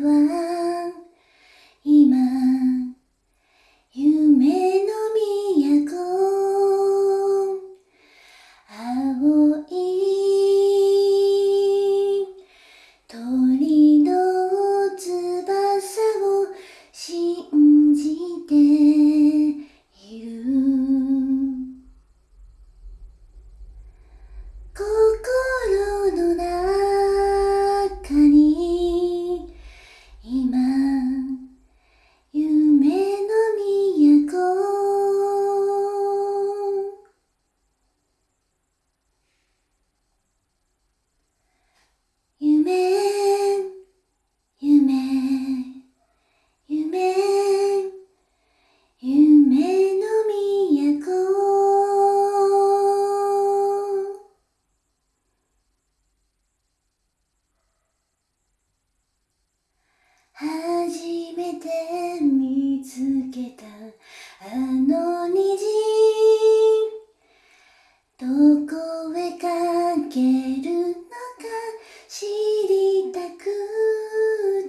は初めて見つけたあの虹どこへかけるのか知りたく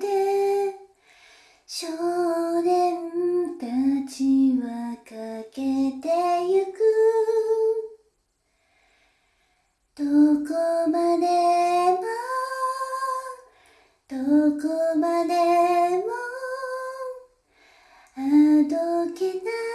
て少年たちはかけてゆく。どこまでもどこけない